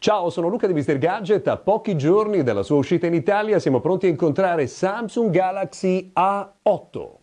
Ciao, sono Luca di Mr. Gadget. A pochi giorni dalla sua uscita in Italia siamo pronti a incontrare Samsung Galaxy A8.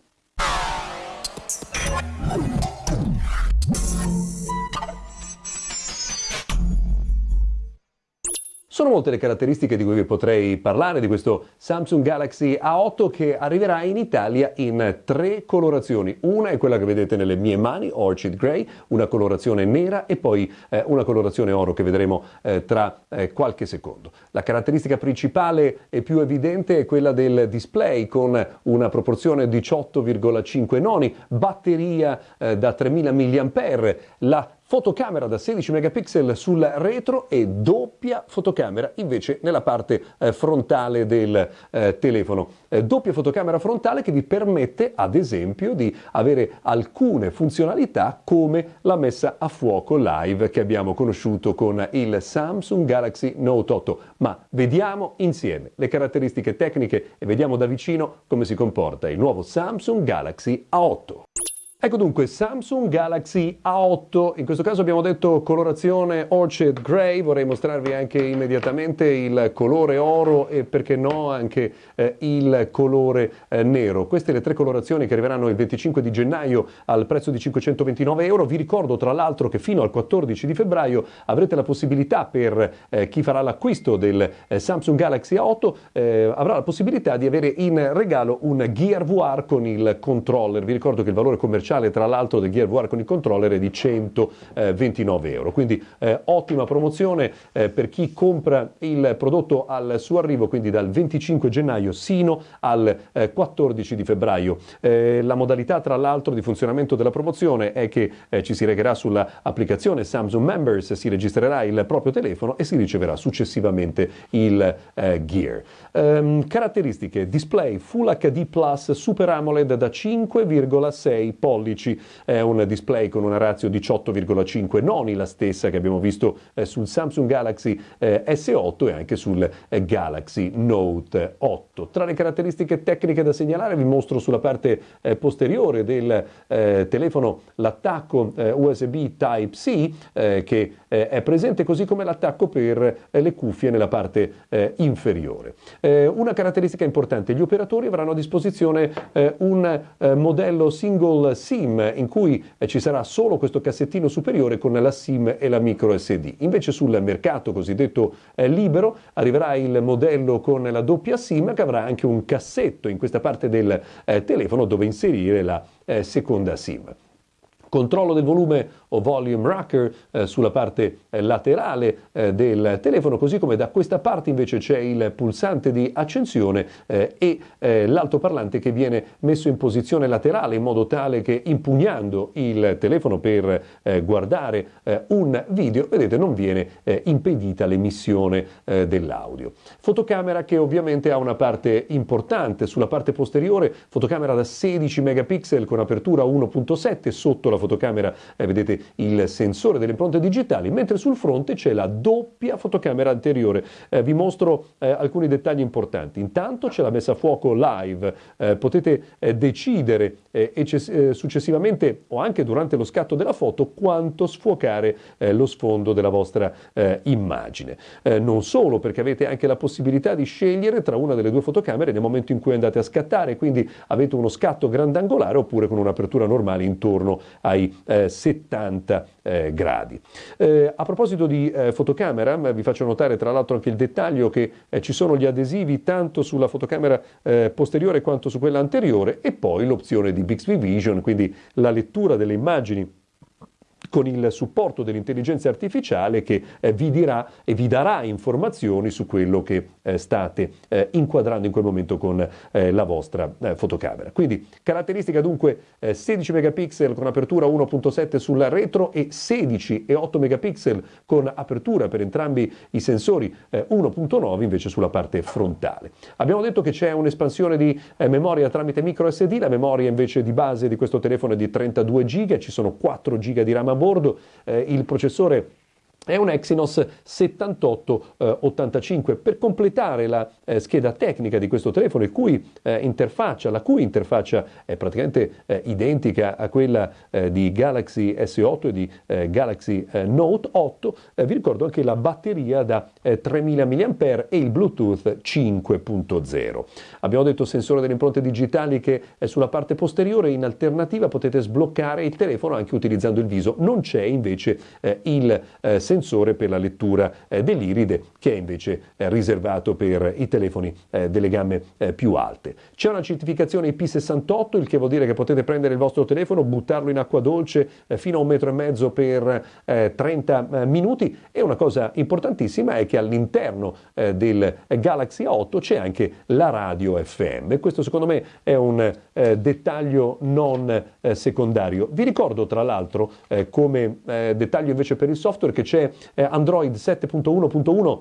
Sono molte le caratteristiche di cui vi potrei parlare di questo Samsung Galaxy A8 che arriverà in Italia in tre colorazioni. Una è quella che vedete nelle mie mani, Orchid Grey, una colorazione nera e poi eh, una colorazione oro che vedremo eh, tra eh, qualche secondo. La caratteristica principale e più evidente è quella del display con una proporzione 18,5 noni, batteria eh, da 3000 mAh, la fotocamera da 16 megapixel sul retro e doppia fotocamera invece nella parte eh, frontale del eh, telefono. Eh, doppia fotocamera frontale che vi permette ad esempio di avere alcune funzionalità come la messa a fuoco live che abbiamo conosciuto con il Samsung Galaxy Note 8. Ma vediamo insieme le caratteristiche tecniche e vediamo da vicino come si comporta il nuovo Samsung Galaxy A8. Ecco dunque Samsung Galaxy A8, in questo caso abbiamo detto colorazione Orchid Grey, vorrei mostrarvi anche immediatamente il colore oro e perché no anche eh, il colore eh, nero. Queste le tre colorazioni che arriveranno il 25 di gennaio al prezzo di 529 euro. Vi ricordo tra l'altro che fino al 14 di febbraio avrete la possibilità per eh, chi farà l'acquisto del eh, Samsung Galaxy A8 eh, avrà la possibilità di avere in regalo un Gear VR con il controller. Vi ricordo che il valore commerciale commerciale tra l'altro del Gear VR con il controller è di 129 euro. Quindi eh, ottima promozione eh, per chi compra il prodotto al suo arrivo, quindi dal 25 gennaio sino al eh, 14 di febbraio. Eh, la modalità tra l'altro di funzionamento della promozione è che eh, ci si regherà sull'applicazione Samsung Members, si registrerà il proprio telefono e si riceverà successivamente il eh, Gear. Um, caratteristiche: display Full HD Plus Super AMOLED da 5,6 pollici pollici, è un display con una razio 18,5 noni, la stessa che abbiamo visto eh, sul Samsung Galaxy eh, S8 e anche sul eh, Galaxy Note 8. Tra le caratteristiche tecniche da segnalare vi mostro sulla parte posteriore del telefono l'attacco USB Type-C che è presente così come l'attacco per le cuffie nella parte inferiore. una caratteristica importante, gli operatori avranno a disposizione un modello single SIM in cui eh, ci sarà solo questo cassettino superiore con la SIM e la micro SD. Invece sul mercato cosiddetto eh, libero arriverà il modello con la doppia SIM che avrà anche un cassetto in questa parte del eh, telefono dove inserire la seconda SIM controllo del volume o volume rocker eh, sulla parte eh, laterale eh, del telefono, così come da questa parte invece c'è il pulsante di accensione eh, e eh, l'altoparlante che viene messo in posizione laterale in modo tale che impugnando il telefono per eh, guardare un video, vedete, non viene impedita l'emissione dell'audio. Fotocamera che ovviamente ha una parte importante sulla parte posteriore, fotocamera da 16 megapixel con apertura 1.7 sotto la fotocamera, vedete il sensore delle impronte digitali, mentre sul fronte c'è la doppia fotocamera anteriore. Eh, vi mostro eh, alcuni dettagli importanti. Intanto c'è la messa a fuoco live, eh, potete eh, decidere eh, eh, successivamente o anche durante lo scatto della foto quanto sfuocare lo sfondo della vostra immagine. non solo perché avete anche la possibilità di scegliere tra una delle due fotocamere nel momento in cui andate a scattare, quindi avete uno scatto grandangolare oppure con un'apertura normale intorno ai 70 90 eh, gradi. Eh, a proposito di eh, fotocamera, vi faccio notare tra l'altro anche il dettaglio che eh, ci sono gli adesivi tanto sulla fotocamera eh, posteriore quanto su quella anteriore e poi l'opzione di Bixby Vision, quindi la lettura delle immagini con il supporto dell'intelligenza artificiale che eh, vi dirà e vi darà informazioni su quello che eh, state eh, inquadrando in quel momento con eh, la vostra eh, fotocamera. Quindi caratteristica dunque 16 eh, megapixel con apertura 1.7 sulla retro e 16 e 8 megapixel con apertura per entrambi i sensori 1.9 invece sulla parte frontale. Abbiamo detto che c'è un'espansione di memoria tramite micro SD, la memoria invece di base di questo telefono è di 32 GB, ci sono 4 GB di RAM a bordo, eh, il processore è un Exynos 7885. Eh, per completare la eh, scheda tecnica di questo telefono, cui, eh, la cui interfaccia è praticamente eh, identica a quella eh, di Galaxy S8 e di eh, Galaxy Note 8, vi ricordo anche la batteria da 3000 mAh e il Bluetooth 5.0. Abbiamo detto sensore delle impronte digitali che è sulla parte posteriore, in alternativa potete sbloccare il telefono anche utilizzando il viso. Non c'è invece il sensore sensore per la lettura eh, dell'iride che è invece eh, riservato per i telefoni eh, delle gamme più alte. C'è una certificazione IP68, il che vuol dire che potete prendere il vostro telefono, buttarlo in acqua dolce fino a un metro e mezzo per 30 eh, minuti e una cosa importantissima è che all'interno del Galaxy A8 c'è anche la radio FM. Questo secondo me è un dettaglio non secondario. Vi ricordo tra l'altro come dettaglio invece per il software che c'è eh, Android 7.1.1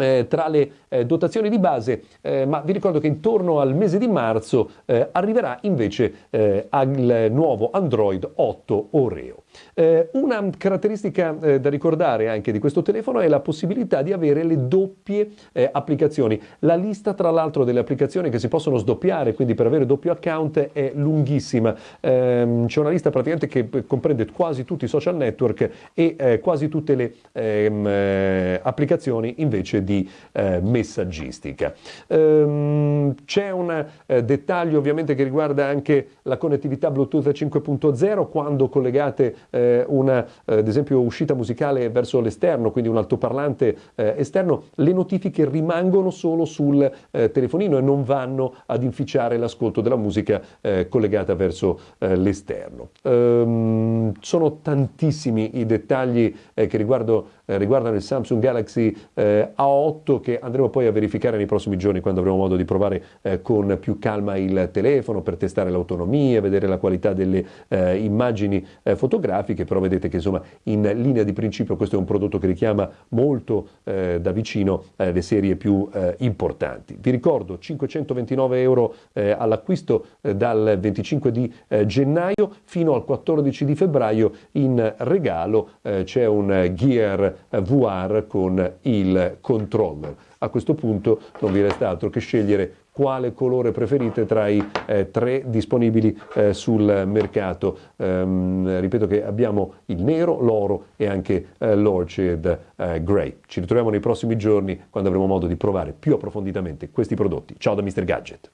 eh, tra le eh, dotazioni di base, eh, ma vi ricordo che intorno al mese di marzo eh, arriverà invece al nuovo Android 8 Oreo. Eh, una caratteristica da ricordare anche di questo telefono è la possibilità di avere le doppie applicazioni. La lista tra l'altro delle applicazioni che si possono sdoppiare, quindi per avere doppio account, è lunghissima. Ehm, c'è una lista praticamente che comprende quasi tutti i social network e quasi tutte le ehm, applicazioni invece di eh, messaggistica. Ehm, c'è un eh, dettaglio ovviamente che riguarda anche la connettività Bluetooth 5.0 quando collegate eh, una, eh, ad esempio, uscita musicale verso l'esterno, quindi un altoparlante eh, esterno, le notifiche rimangono solo sul eh, telefonino e non vanno ad inficiare l'ascolto della musica collegata verso l'esterno. Ehm, sono tantissimi i dettagli che riguardo, riguardano il Samsung Galaxy A8 che andremo poi a verificare nei prossimi giorni quando avremo modo di provare eh, con più calma il telefono per testare l'autonomia, vedere la qualità delle eh, immagini eh, fotografiche, però vedete che insomma in linea di principio questo è un prodotto che richiama molto eh, da vicino eh, le serie più eh, importanti. Vi ricordo 529 euro all'acquisto dal 25 di gennaio fino al 14 di febbraio in regalo c'è un Gear VR con il controller. A questo punto non vi resta altro che scegliere quale colore preferite tra i eh, tre disponibili eh, sul mercato. Ehm, ripeto che abbiamo il nero, l'oro e anche eh, l'orchid eh, grey. Ci ritroviamo nei prossimi giorni quando avremo modo di provare più approfonditamente questi prodotti. Ciao da Mr. Gadget.